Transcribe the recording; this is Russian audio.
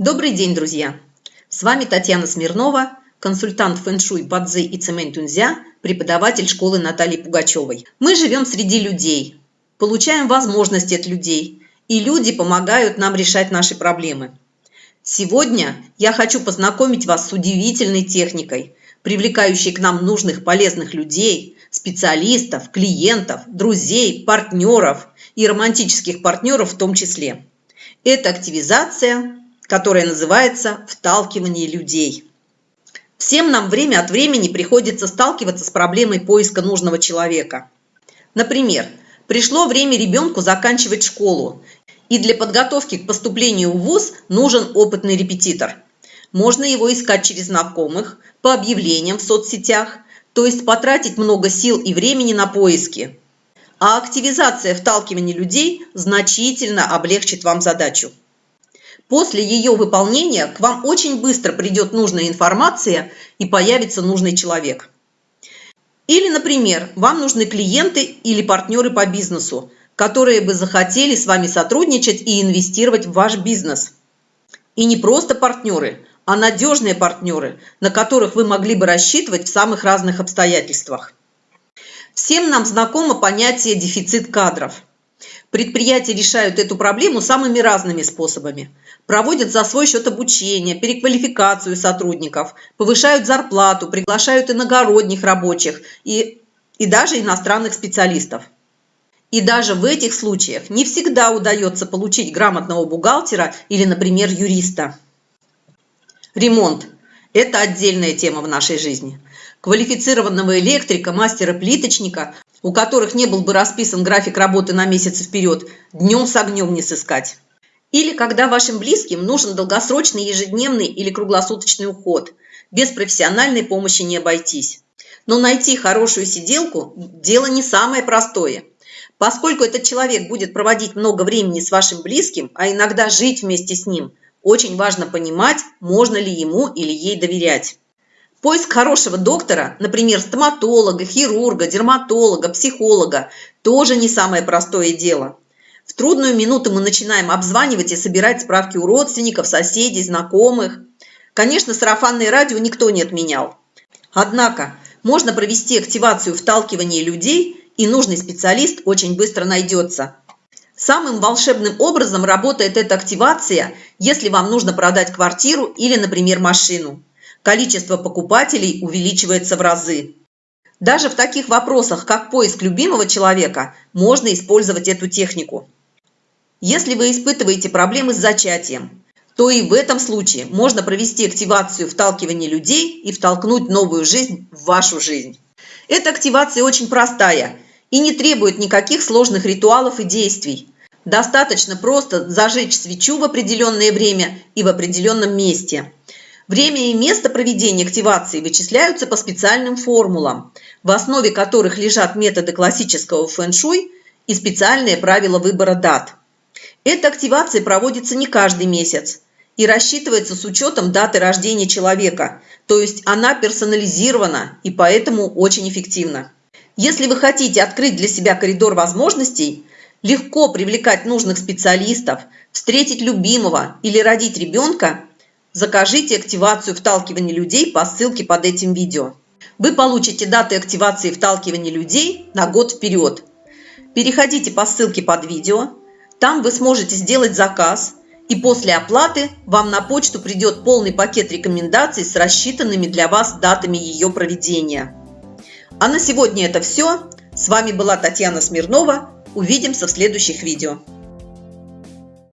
Добрый день, друзья! С вами Татьяна Смирнова, консультант фэн-шуй Бадзи и Цемень Тунзя, преподаватель школы Натальи Пугачевой. Мы живем среди людей, получаем возможности от людей, и люди помогают нам решать наши проблемы. Сегодня я хочу познакомить вас с удивительной техникой, привлекающей к нам нужных полезных людей, специалистов, клиентов, друзей, партнеров и романтических партнеров в том числе. Это активизация которое называется «вталкивание людей». Всем нам время от времени приходится сталкиваться с проблемой поиска нужного человека. Например, пришло время ребенку заканчивать школу, и для подготовки к поступлению в ВУЗ нужен опытный репетитор. Можно его искать через знакомых, по объявлениям в соцсетях, то есть потратить много сил и времени на поиски. А активизация вталкивания людей значительно облегчит вам задачу. После ее выполнения к вам очень быстро придет нужная информация и появится нужный человек. Или, например, вам нужны клиенты или партнеры по бизнесу, которые бы захотели с вами сотрудничать и инвестировать в ваш бизнес. И не просто партнеры, а надежные партнеры, на которых вы могли бы рассчитывать в самых разных обстоятельствах. Всем нам знакомо понятие дефицит кадров – Предприятия решают эту проблему самыми разными способами. Проводят за свой счет обучение, переквалификацию сотрудников, повышают зарплату, приглашают иногородних рабочих и, и даже иностранных специалистов. И даже в этих случаях не всегда удается получить грамотного бухгалтера или, например, юриста. Ремонт – это отдельная тема в нашей жизни. Квалифицированного электрика, мастера-плиточника у которых не был бы расписан график работы на месяц вперед, днем с огнем не сыскать. Или когда вашим близким нужен долгосрочный ежедневный или круглосуточный уход. Без профессиональной помощи не обойтись. Но найти хорошую сиделку – дело не самое простое. Поскольку этот человек будет проводить много времени с вашим близким, а иногда жить вместе с ним, очень важно понимать, можно ли ему или ей доверять. Поиск хорошего доктора, например, стоматолога, хирурга, дерматолога, психолога, тоже не самое простое дело. В трудную минуту мы начинаем обзванивать и собирать справки у родственников, соседей, знакомых. Конечно, сарафанное радио никто не отменял. Однако можно провести активацию вталкивания людей, и нужный специалист очень быстро найдется. Самым волшебным образом работает эта активация, если вам нужно продать квартиру или, например, машину количество покупателей увеличивается в разы. Даже в таких вопросах, как поиск любимого человека, можно использовать эту технику. Если вы испытываете проблемы с зачатием, то и в этом случае можно провести активацию вталкивания людей и втолкнуть новую жизнь в вашу жизнь. Эта активация очень простая и не требует никаких сложных ритуалов и действий. Достаточно просто зажечь свечу в определенное время и в определенном месте – Время и место проведения активации вычисляются по специальным формулам, в основе которых лежат методы классического фэн-шуй и специальные правила выбора дат. Эта активация проводится не каждый месяц и рассчитывается с учетом даты рождения человека, то есть она персонализирована и поэтому очень эффективна. Если вы хотите открыть для себя коридор возможностей, легко привлекать нужных специалистов, встретить любимого или родить ребенка – Закажите активацию вталкивания людей по ссылке под этим видео. Вы получите даты активации вталкивания людей на год вперед. Переходите по ссылке под видео. Там вы сможете сделать заказ. И после оплаты вам на почту придет полный пакет рекомендаций с рассчитанными для вас датами ее проведения. А на сегодня это все. С вами была Татьяна Смирнова. Увидимся в следующих видео.